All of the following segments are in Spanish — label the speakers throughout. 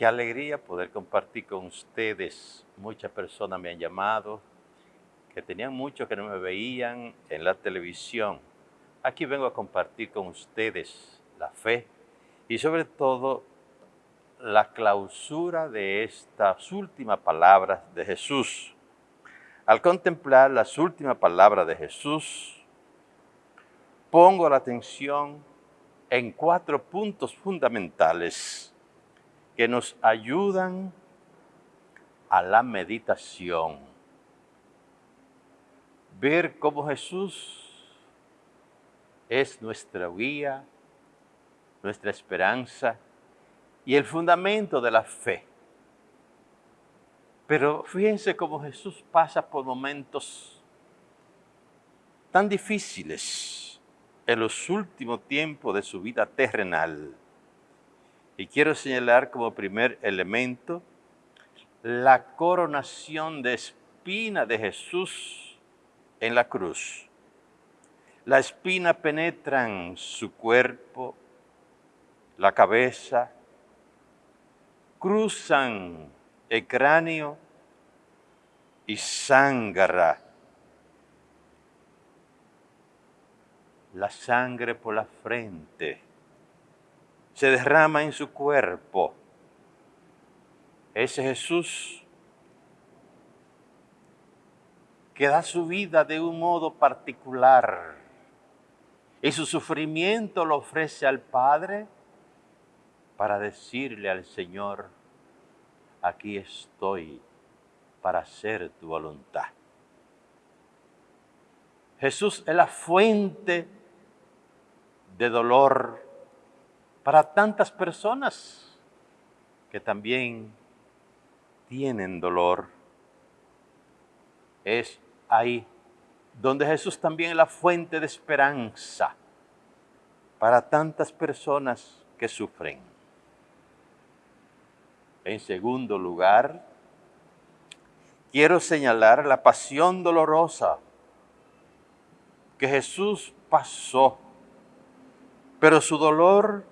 Speaker 1: Qué alegría poder compartir con ustedes. Muchas personas me han llamado que tenían mucho que no me veían en la televisión. Aquí vengo a compartir con ustedes la fe y sobre todo la clausura de estas últimas palabras de Jesús. Al contemplar las últimas palabras de Jesús, pongo la atención en cuatro puntos fundamentales que nos ayudan a la meditación. Ver cómo Jesús es nuestra guía, nuestra esperanza y el fundamento de la fe. Pero fíjense cómo Jesús pasa por momentos tan difíciles en los últimos tiempos de su vida terrenal. Y quiero señalar como primer elemento la coronación de espina de Jesús en la cruz. La espina penetra en su cuerpo, la cabeza, cruzan el cráneo y sangra. La sangre por la frente se derrama en su cuerpo. Ese Jesús que da su vida de un modo particular y su sufrimiento lo ofrece al Padre para decirle al Señor, aquí estoy para hacer tu voluntad. Jesús es la fuente de dolor para tantas personas que también tienen dolor. Es ahí donde Jesús también es la fuente de esperanza para tantas personas que sufren. En segundo lugar, quiero señalar la pasión dolorosa que Jesús pasó, pero su dolor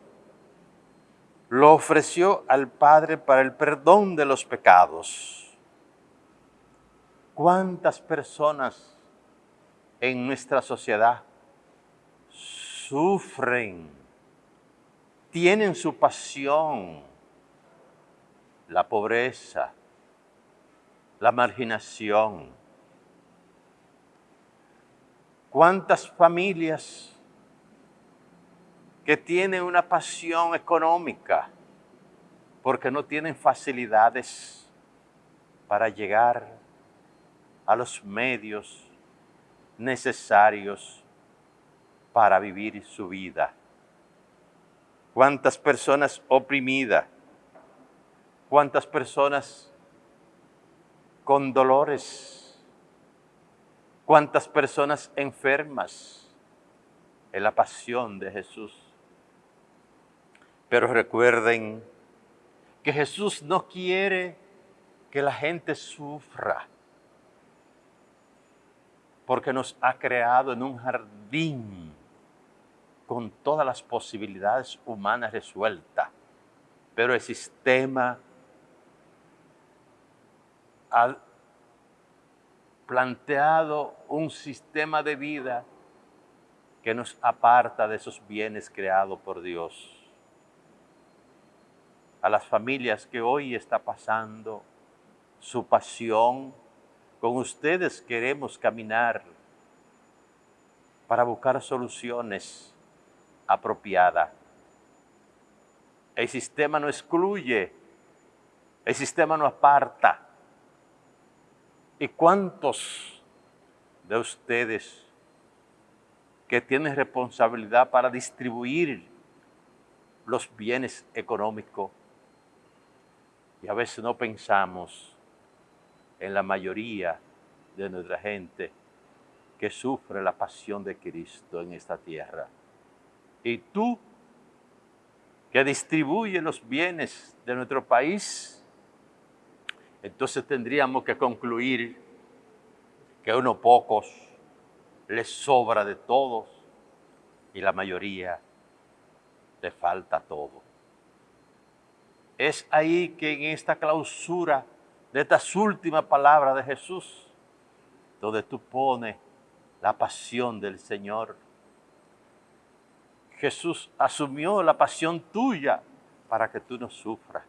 Speaker 1: lo ofreció al Padre para el perdón de los pecados. ¿Cuántas personas en nuestra sociedad sufren, tienen su pasión, la pobreza, la marginación. ¿Cuántas familias que tienen una pasión económica porque no tienen facilidades para llegar a los medios necesarios para vivir su vida? ¿Cuántas personas oprimidas? ¿Cuántas personas con dolores? ¿Cuántas personas enfermas? En la pasión de Jesús. Pero recuerden que Jesús no quiere que la gente sufra, porque nos ha creado en un jardín con todas las posibilidades humanas resueltas, pero el sistema ha planteado un sistema de vida que nos aparta de esos bienes creados por Dios. A las familias que hoy está pasando su pasión, con ustedes queremos caminar para buscar soluciones apropiadas. El sistema no excluye, el sistema no aparta, ¿Y cuántos de ustedes que tienen responsabilidad para distribuir los bienes económicos y a veces no pensamos en la mayoría de nuestra gente que sufre la pasión de Cristo en esta tierra. Y tú que distribuyes los bienes de nuestro país, entonces tendríamos que concluir que a unos pocos les sobra de todos y la mayoría le falta todo. Es ahí que en esta clausura de estas últimas palabras de Jesús, donde tú pones la pasión del Señor. Jesús asumió la pasión tuya para que tú no sufras,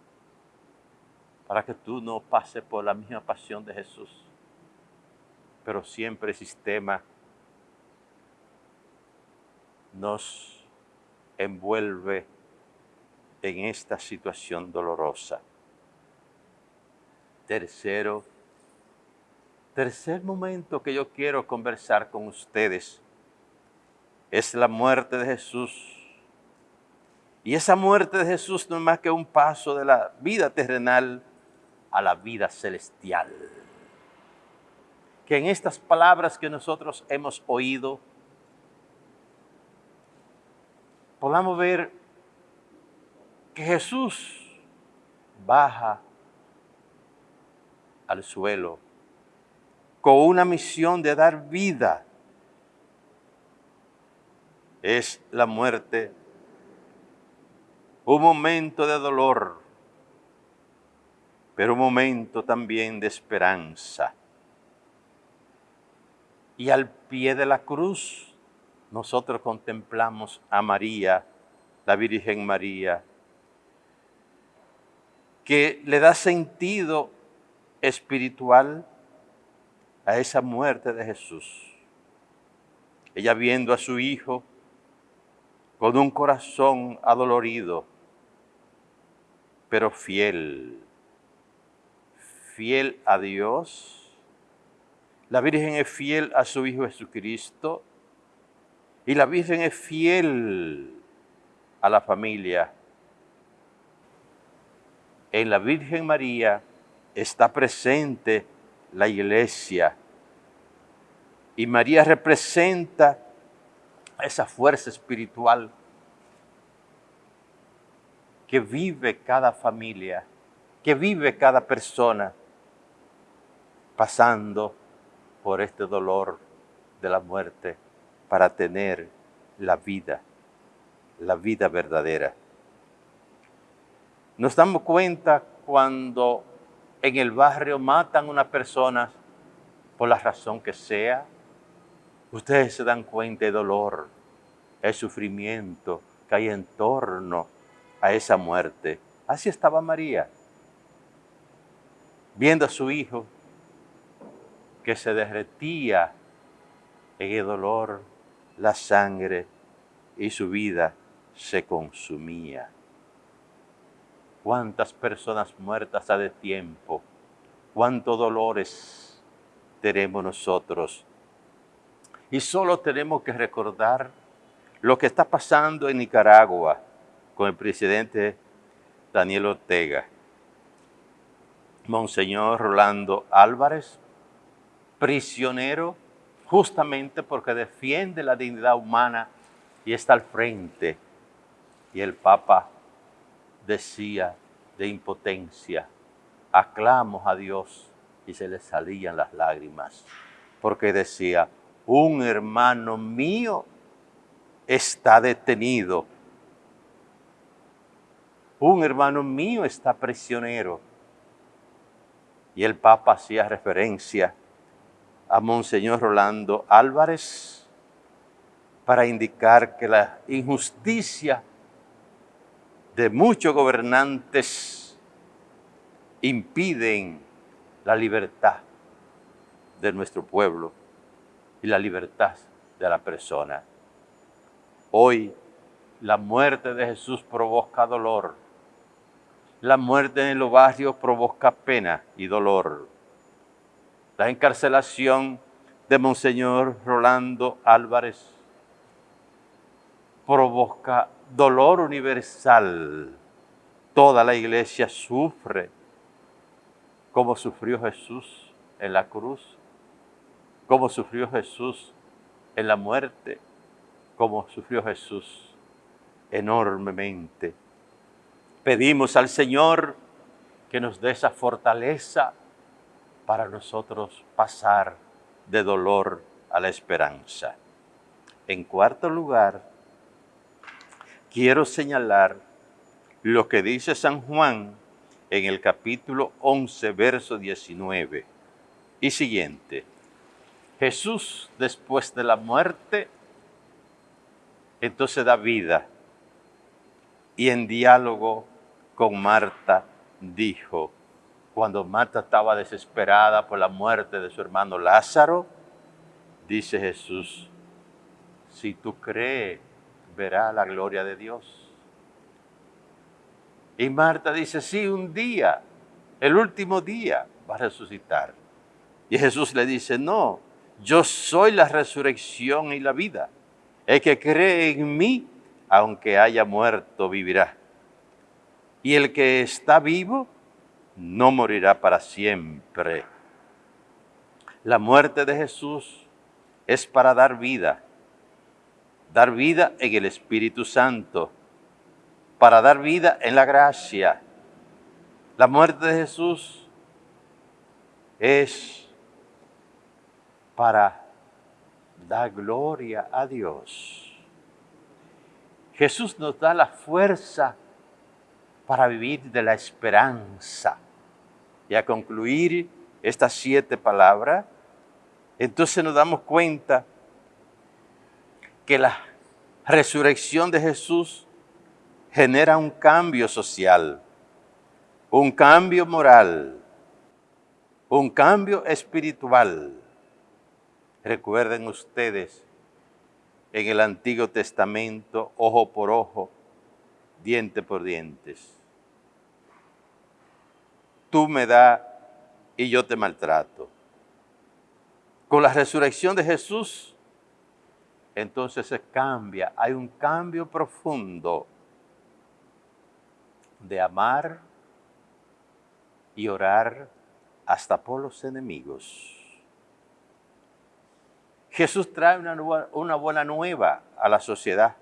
Speaker 1: para que tú no pases por la misma pasión de Jesús. Pero siempre el sistema nos envuelve en esta situación dolorosa. Tercero, tercer momento que yo quiero conversar con ustedes es la muerte de Jesús. Y esa muerte de Jesús no es más que un paso de la vida terrenal a la vida celestial. Que en estas palabras que nosotros hemos oído, podamos ver que Jesús baja al suelo con una misión de dar vida. Es la muerte un momento de dolor, pero un momento también de esperanza. Y al pie de la cruz nosotros contemplamos a María, la Virgen María, que le da sentido espiritual a esa muerte de Jesús. Ella viendo a su hijo con un corazón adolorido, pero fiel, fiel a Dios. La Virgen es fiel a su Hijo Jesucristo y la Virgen es fiel a la familia. En la Virgen María está presente la iglesia. Y María representa esa fuerza espiritual que vive cada familia, que vive cada persona pasando por este dolor de la muerte para tener la vida, la vida verdadera. Nos damos cuenta cuando en el barrio matan a una persona por la razón que sea, ustedes se dan cuenta del dolor, el sufrimiento que hay en torno a esa muerte. Así estaba María, viendo a su hijo que se derretía en el dolor, la sangre y su vida se consumía cuántas personas muertas ha de tiempo, cuántos dolores tenemos nosotros. Y solo tenemos que recordar lo que está pasando en Nicaragua con el presidente Daniel Ortega. Monseñor Rolando Álvarez, prisionero justamente porque defiende la dignidad humana y está al frente. Y el Papa decía de impotencia, aclamos a Dios y se le salían las lágrimas, porque decía, un hermano mío está detenido, un hermano mío está prisionero. Y el Papa hacía referencia a Monseñor Rolando Álvarez para indicar que la injusticia de muchos gobernantes impiden la libertad de nuestro pueblo y la libertad de la persona. Hoy la muerte de Jesús provoca dolor. La muerte en los barrios provoca pena y dolor. La encarcelación de Monseñor Rolando Álvarez provoca dolor universal. Toda la iglesia sufre como sufrió Jesús en la cruz, como sufrió Jesús en la muerte, como sufrió Jesús enormemente. Pedimos al Señor que nos dé esa fortaleza para nosotros pasar de dolor a la esperanza. En cuarto lugar, quiero señalar lo que dice San Juan en el capítulo 11, verso 19 y siguiente. Jesús después de la muerte, entonces da vida. Y en diálogo con Marta dijo, cuando Marta estaba desesperada por la muerte de su hermano Lázaro, dice Jesús, si tú crees, verás la gloria de Dios. Y Marta dice, sí, un día, el último día va a resucitar. Y Jesús le dice, no, yo soy la resurrección y la vida. El que cree en mí, aunque haya muerto, vivirá. Y el que está vivo, no morirá para siempre. La muerte de Jesús es para dar vida, dar vida en el Espíritu Santo, para dar vida en la gracia. La muerte de Jesús es para dar gloria a Dios. Jesús nos da la fuerza para vivir de la esperanza. Y a concluir estas siete palabras, entonces nos damos cuenta que la resurrección de Jesús genera un cambio social, un cambio moral, un cambio espiritual Recuerden ustedes en el Antiguo Testamento, ojo por ojo, diente por dientes. Tú me das y yo te maltrato. Con la resurrección de Jesús, entonces se cambia, hay un cambio profundo de amar y orar hasta por los enemigos. Jesús trae una, buena nueva a la sociedad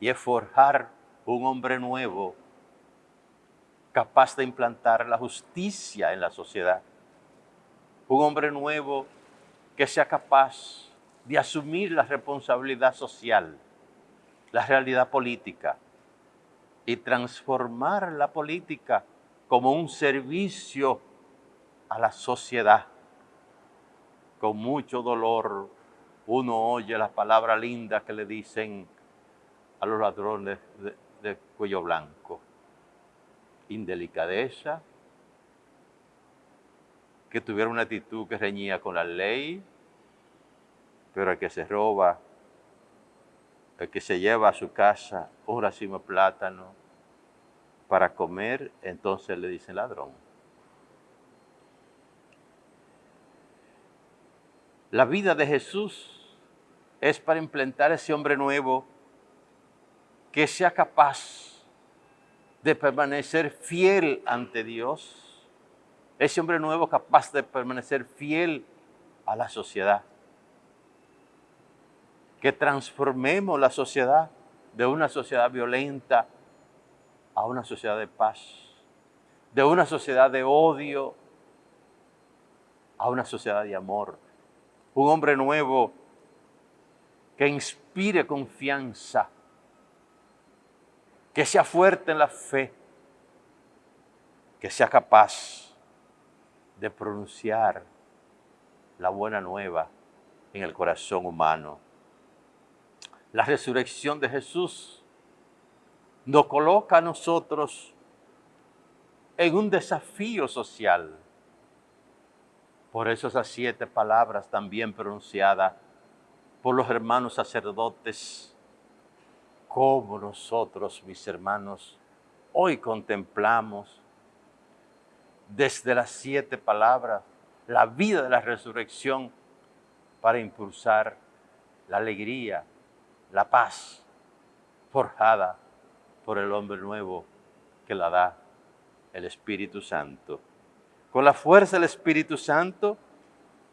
Speaker 1: y es forjar un hombre nuevo capaz de implantar la justicia en la sociedad. Un hombre nuevo que sea capaz de asumir la responsabilidad social, la realidad política y transformar la política como un servicio a la sociedad con mucho dolor uno oye las palabras lindas que le dicen a los ladrones de, cuello blanco. Indelicadeza, que tuviera una actitud que reñía con la ley, pero el que se roba, el que se lleva a su casa un racimo de plátano para comer, entonces le dicen ladrón. La vida de Jesús es para implantar ese hombre nuevo que sea capaz de permanecer fiel ante Dios, ese hombre nuevo capaz de permanecer fiel a la sociedad, que transformemos la sociedad de una sociedad violenta a una sociedad de paz, de una sociedad de odio a una sociedad de amor. Un hombre nuevo que inspire confianza, que sea fuerte en la fe, que sea capaz de pronunciar la buena nueva en el corazón humano. La resurrección de Jesús nos coloca a nosotros en un desafío social. Por eso esas siete palabras también pronunciadas por los hermanos sacerdotes, como nosotros, mis hermanos, hoy contemplamos desde las siete palabras la vida de la resurrección para impulsar la alegría, la paz forjada por el hombre nuevo que la da el Espíritu Santo. Con la fuerza del Espíritu Santo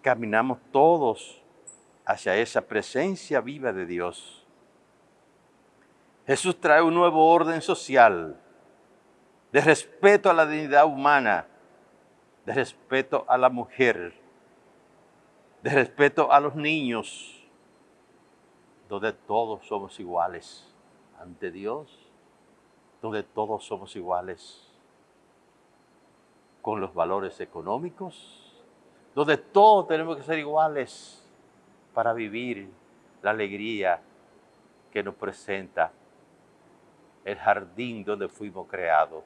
Speaker 1: caminamos todos hacia esa presencia viva de Dios. Jesús trae un nuevo orden social de respeto a la dignidad humana, de respeto a la mujer, de respeto a los niños, donde todos somos iguales ante Dios. donde todos somos iguales, con los valores económicos, donde todos tenemos que ser iguales para vivir la alegría que nos presenta el jardín donde fuimos creados.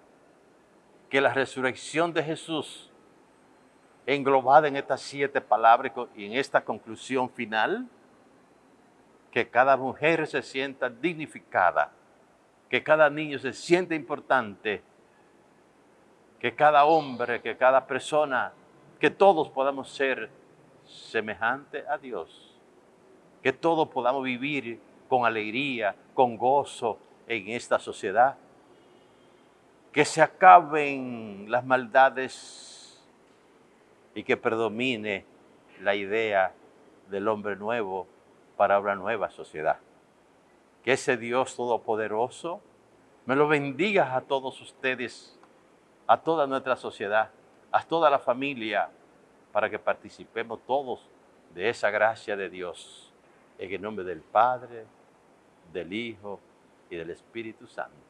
Speaker 1: Que la resurrección de Jesús, englobada en estas siete palabras y en esta conclusión final, que cada mujer se sienta dignificada, que cada niño se sienta importante, que cada hombre, que cada persona, que todos podamos ser semejantes a Dios, que todos podamos vivir con alegría, con gozo en esta sociedad, que se acaben las maldades y que predomine la idea del hombre nuevo para una nueva sociedad. Que ese Dios Todopoderoso me lo bendiga a todos ustedes, a toda nuestra sociedad, a toda la familia, para que participemos todos de esa gracia de Dios. En el nombre del Padre, del Hijo y del Espíritu Santo.